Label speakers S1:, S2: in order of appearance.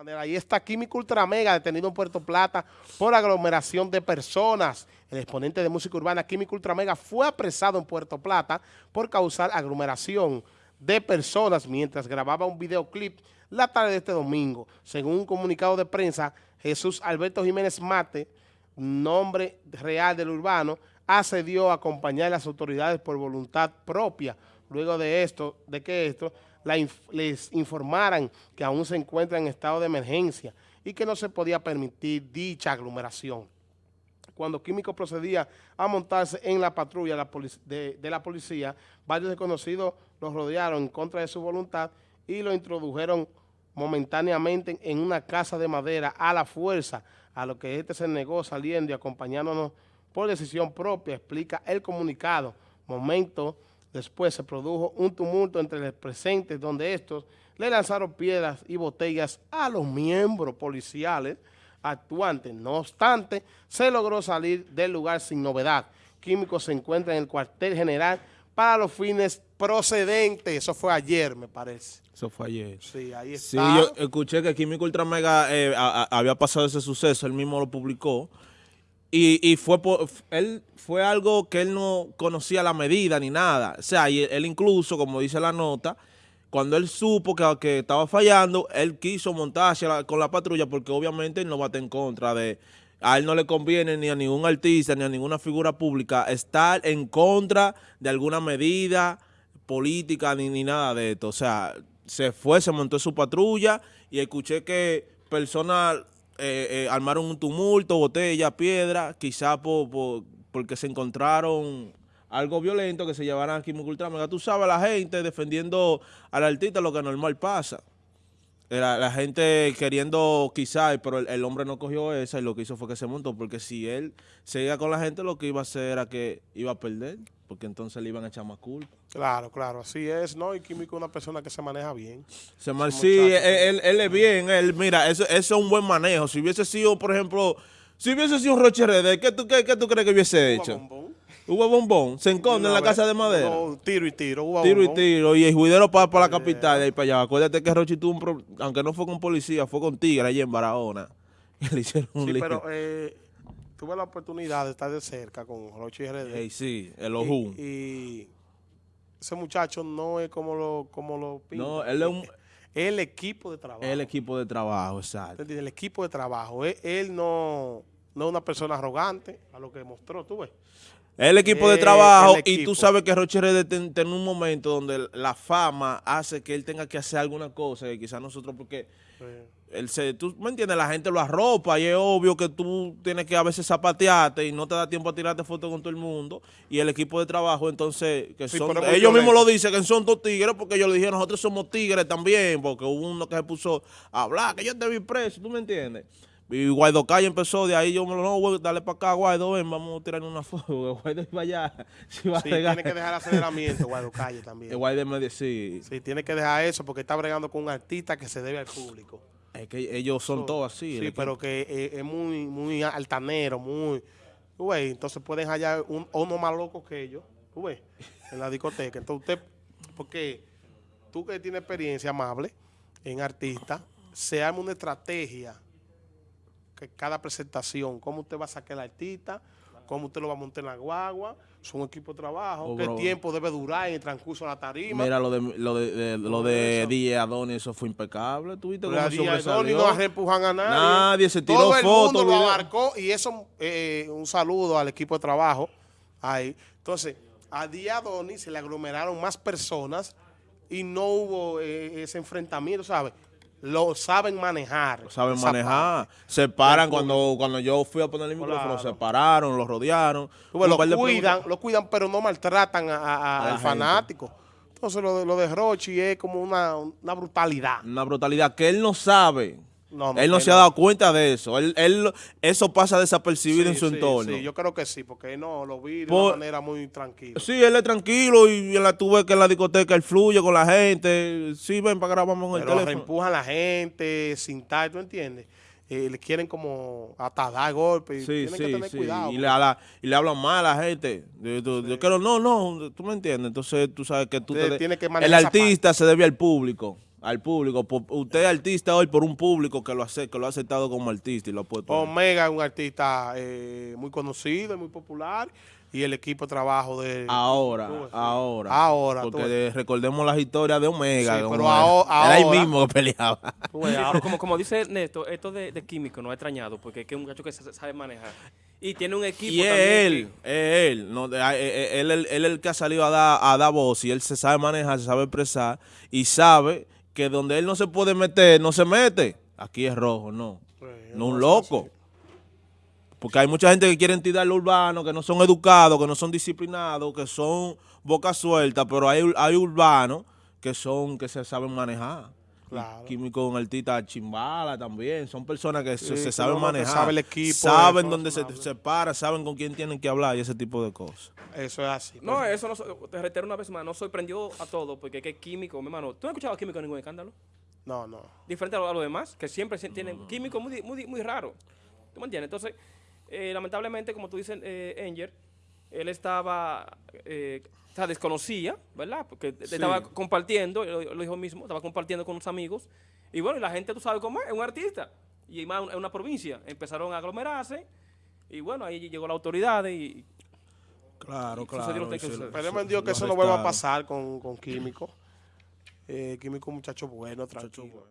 S1: manera. Ahí está Químico Ultramega, detenido en Puerto Plata por aglomeración de personas. El exponente de música urbana Químico Ultramega fue apresado en Puerto Plata por causar aglomeración de personas mientras grababa un videoclip la tarde de este domingo. Según un comunicado de prensa, Jesús Alberto Jiménez Mate, nombre real del urbano, accedió a acompañar a las autoridades por voluntad propia. Luego de esto, de que esto les informaran que aún se encuentran en estado de emergencia y que no se podía permitir dicha aglomeración. Cuando Químico procedía a montarse en la patrulla de, de la policía, varios desconocidos los rodearon en contra de su voluntad y lo introdujeron momentáneamente en una casa de madera a la fuerza, a lo que este se negó saliendo y acompañándonos por decisión propia, explica el comunicado. Momento después se produjo un tumulto entre los presentes donde estos le lanzaron piedras y botellas a los miembros policiales actuantes. No obstante, se logró salir del lugar sin novedad. Químico se encuentra en el cuartel general para los fines procedentes. Eso fue ayer, me parece.
S2: Eso fue ayer.
S1: Sí, ahí está.
S2: Sí, yo escuché que Químico Ultramega eh, había pasado ese suceso, él mismo lo publicó. Y, fue él fue algo que él no conocía la medida ni nada. O sea, y él incluso, como dice la nota, cuando él supo que, estaba fallando, él quiso montarse con la patrulla porque obviamente él no bate en contra de... A él no le conviene ni a ningún artista ni a ninguna figura pública estar en contra de alguna medida política ni, ni nada de esto. O sea, se fue, se montó su patrulla y escuché que personas eh, eh, armaron un tumulto, botella, piedra, quizá por, porque se encontraron algo violento que se llevaran aquí en Ultramega. Tú sabes, la gente defendiendo al artista lo que normal pasa. La, gente queriendo quizá, pero el, hombre no cogió esa y lo que hizo fue que se montó, porque si él seguía con la gente, lo que iba a hacer era que iba a perder, porque entonces le iban a echar más culpa.
S1: Claro, claro, así es, ¿no? Y Químico es una persona que se maneja bien.
S2: Se sí, él, es bien, él, mira, eso, eso, es un buen manejo. Si hubiese sido, por ejemplo, si hubiese sido un Roche Red, ¿qué tú, qué, tú crees que hubiese hecho? Hubo bombón, se enconde en la casa de madera.
S1: tiro y tiro,
S2: hubo Tiro y tiro, y el juidero para, para la capital, de ahí para allá. Acuérdate que Rochi tuvo un problema, aunque no fue con policía, fue con tigre allí en Barahona.
S1: le hicieron un sí, pero eh, tuve la oportunidad de estar de cerca con Rochi RD.
S2: sí, el Ojú.
S1: Y, ese muchacho no es como lo, como lo
S2: No, él es un...
S1: El equipo de trabajo.
S2: El equipo de trabajo, exacto.
S1: El equipo de trabajo. Él, no, no es una persona arrogante, a lo que mostró, tú ves.
S2: El equipo de trabajo y tú sabes que Roche Red en un momento donde la fama hace que él tenga que hacer alguna cosa y quizás nosotros porque él se, tú me entiendes, la gente lo arropa y es obvio que tú tienes que a veces zapatearte y no te da tiempo a tirarte fotos con todo el mundo y el equipo de trabajo entonces que son, ellos mismos lo dicen que son dos tigres porque ellos le dijeron nosotros somos tigres también porque hubo uno que se puso a hablar que yo te vi preso, tú me entiendes. Y Guaido Calle empezó, de ahí yo me lo no, voy, dale para acá, Guaido, ven, vamos a tirar una foto. Guaido iba allá.
S1: sí, tiene que dejar aceleramiento, Guaido Calle también.
S2: Guaido me sí.
S1: Sí, tiene que dejar eso porque está bregando con un artista que se debe al público.
S2: Es que ellos son todos así.
S1: Sí, pero que eh, es, muy muy altanero, muy... Güey, entonces pueden hallar un, uno más loco que ellos, tú ves, en la discoteca. Entonces usted, porque tú que tienes experiencia amable en artista, se arma una estrategia que cada presentación, cómo usted va a sacar al artista, cómo usted lo va a montar en la guagua, son equipo de trabajo, oh, qué tiempo debe durar en el transcurso de la tarima.
S2: Mira, lo de, lo de, lo de DJ Adonis, eso fue impecable. ¿Tuviste cómo
S1: Adonis no reempujan a nadie.
S2: Nadie se tiró
S1: Todo
S2: el mundo
S1: lo abarcó y eso, eh, un saludo al equipo de trabajo ahí. Entonces, a DJ Adonis se le aglomeraron más personas y no hubo eh, ese enfrentamiento, ¿sabes? Lo saben manejar.
S2: Lo saben manejar. Se paran cuando, cuando yo fui a poner el micrófono, se pararon, lo rodearon.
S1: lo cuidan, lo cuidan, pero no maltratan al fanático. Entonces lo, lo de Rochi es como una, una brutalidad.
S2: Una brutalidad que él no sabe él no se ha dado cuenta de eso. Él, él eso pasa desapercibido en su entorno.
S1: Sí, yo creo que sí, porque no lo vi de una manera muy tranquila.
S2: Sí, él es tranquilo y en la tuve que en la discoteca él fluye con la gente. Sí, ven para grabar con el teléfono.
S1: empujan a la gente sin tal, ¿tú entiendes? Eh, le quieren como hasta dar golpes.
S2: Sí, tienen que tener cuidado. Y le, y le, hablan mal a la gente. Yo, quiero, no, no, tú me entiendes. Entonces tú sabes que tú te,
S1: que
S2: el artista se debe al público. Al público. Por- usted es artista hoy por un público que lo, hace, que lo ha aceptado como artista y lo ha puesto.
S1: Omega es un artista eh, muy conocido y muy popular y el equipo de trabajo de...
S2: Ahora,
S1: Tú
S2: ahora.
S1: Ahora,
S2: Porque de- recordemos las historias de Omega.
S1: Sí, pero
S2: era,
S1: aho-
S2: era ahí
S1: ahora-
S2: mismo que peleaba.
S1: Ves, ahora-
S3: como, como dice Ernesto, esto de, de químico no ha extrañado porque es que es un muchacho que se- sabe manejar. Y tiene un equipo
S2: Y es
S3: también
S2: él, es él. No, eh, eh, él, él, él es el que ha salido a dar, a dar voz y él se sabe manejar, se sabe expresar y sabe que donde él no se puede meter, no se mete. Aquí es rojo, no. No un loco. Porque hay mucha gente que quiere tirar lo urbano, que no son educados, que no son disciplinados, que son boca suelta, pero hay, hay urbanos que son, que se saben manejar.
S1: Claro.
S2: Químico, un artista chimbala también. Son personas que se,
S1: Sí,
S2: se
S1: que
S2: saben manejar.
S1: sabe el equipo,
S2: Saben
S1: eso,
S2: dónde se, se para, saben con quién tienen que hablar y ese tipo de cosas.
S1: Eso es así.
S3: No, eso no, so- te reitero una vez más, no sorprendió a todos porque es que químico, mi hermano, ¿tú no has escuchado a químico en ningún escándalo?
S1: No, no.
S3: Diferente a lo, a lo demás, que siempre se- tienen químicos muy, di- muy, di- muy raros. ¿Tú me entiendes? Entonces, eh, lamentablemente, como tú dices, eh, Anger, él estaba, eh, o sea, desconocía, ¿verdad? Porque
S2: Sí.
S3: estaba compartiendo, lo, lo dijo mismo, estaba compartiendo con unos amigos. Y bueno, y la gente, tú sabes cómo es, es un artista. Y más en una provincia. Empezaron a aglomerarse. Y bueno, ahí llegó la autoridad y
S2: Claro,
S3: Y sucedió.
S1: Esperemos en Dios que eso no vuelva a pasar con, con Químico. Eh, Químico muchacho bueno, tranquilo.